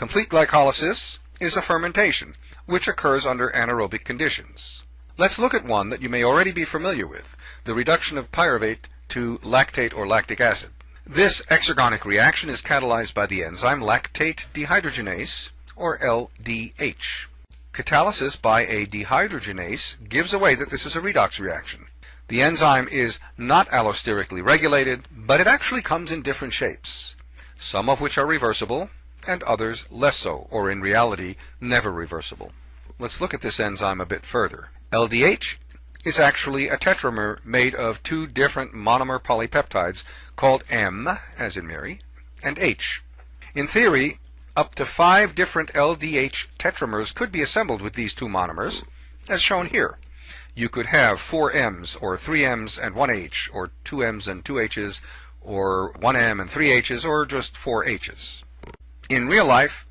Complete glycolysis is a fermentation, which occurs under anaerobic conditions. Let's look at one that you may already be familiar with, the reduction of pyruvate to lactate or lactic acid. This exergonic reaction is catalyzed by the enzyme lactate dehydrogenase, or LDH. Catalysis by a dehydrogenase gives away that this is a redox reaction. The enzyme is not allosterically regulated, but it actually comes in different shapes, some of which are reversible, and others less so, or in reality, never reversible. Let's look at this enzyme a bit further. LDH is actually a tetramer made of two different monomer polypeptides called M, as in Mary, and H. In theory, up to five different LDH tetramers could be assembled with these two monomers, as shown here. You could have four M's, or three M's and one H, or two M's and two H's, or one M and three H's, or just four H's. In real life,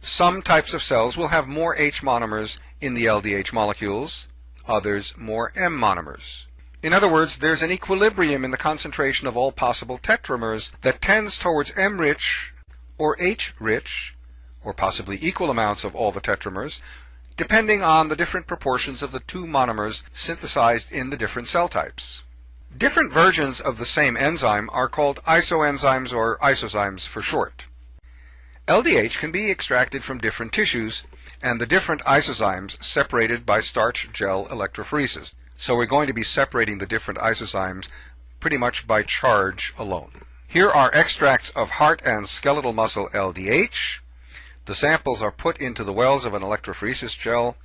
some types of cells will have more H monomers in the LDH molecules, others more M monomers. In other words, there's an equilibrium in the concentration of all possible tetramers that tends towards M-rich or H-rich, or possibly equal amounts of all the tetramers, depending on the different proportions of the two monomers synthesized in the different cell types. Different versions of the same enzyme are called isoenzymes or isozymes for short. LDH can be extracted from different tissues and the different isozymes separated by starch gel electrophoresis. So we're going to be separating the different isozymes pretty much by charge alone. Here are extracts of heart and skeletal muscle LDH. The samples are put into the wells of an electrophoresis gel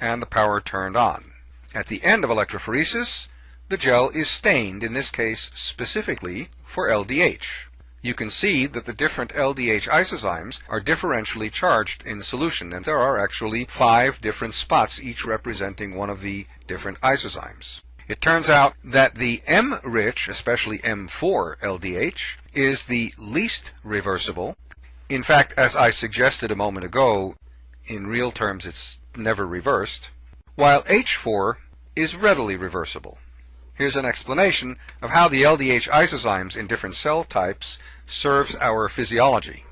and the power turned on. At the end of electrophoresis, the gel is stained, in this case specifically for LDH you can see that the different LDH isozymes are differentially charged in solution, and there are actually five different spots, each representing one of the different isozymes. It turns out that the M-rich, especially M4 LDH, is the least reversible. In fact, as I suggested a moment ago, in real terms it's never reversed, while H4 is readily reversible. Here's an explanation of how the LDH isozymes in different cell types serves our physiology.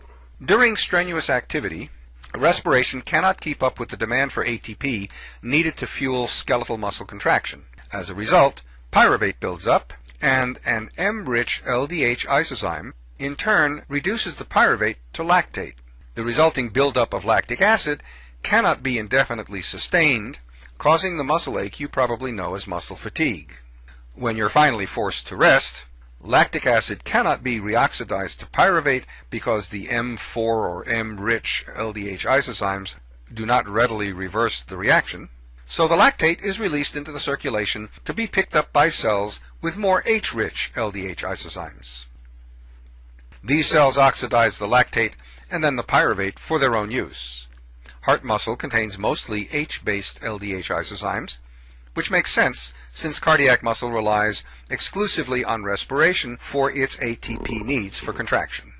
During strenuous activity, respiration cannot keep up with the demand for ATP needed to fuel skeletal muscle contraction. As a result, pyruvate builds up, and an M-rich LDH isozyme in turn reduces the pyruvate to lactate. The resulting buildup of lactic acid cannot be indefinitely sustained, causing the muscle ache you probably know as muscle fatigue. When you're finally forced to rest, lactic acid cannot be reoxidized to pyruvate because the M4 or M-rich LDH isozymes do not readily reverse the reaction. So the lactate is released into the circulation to be picked up by cells with more H-rich LDH isozymes. These cells oxidize the lactate and then the pyruvate for their own use. Heart muscle contains mostly H-based LDH isozymes, which makes sense since cardiac muscle relies exclusively on respiration for its ATP needs for contraction.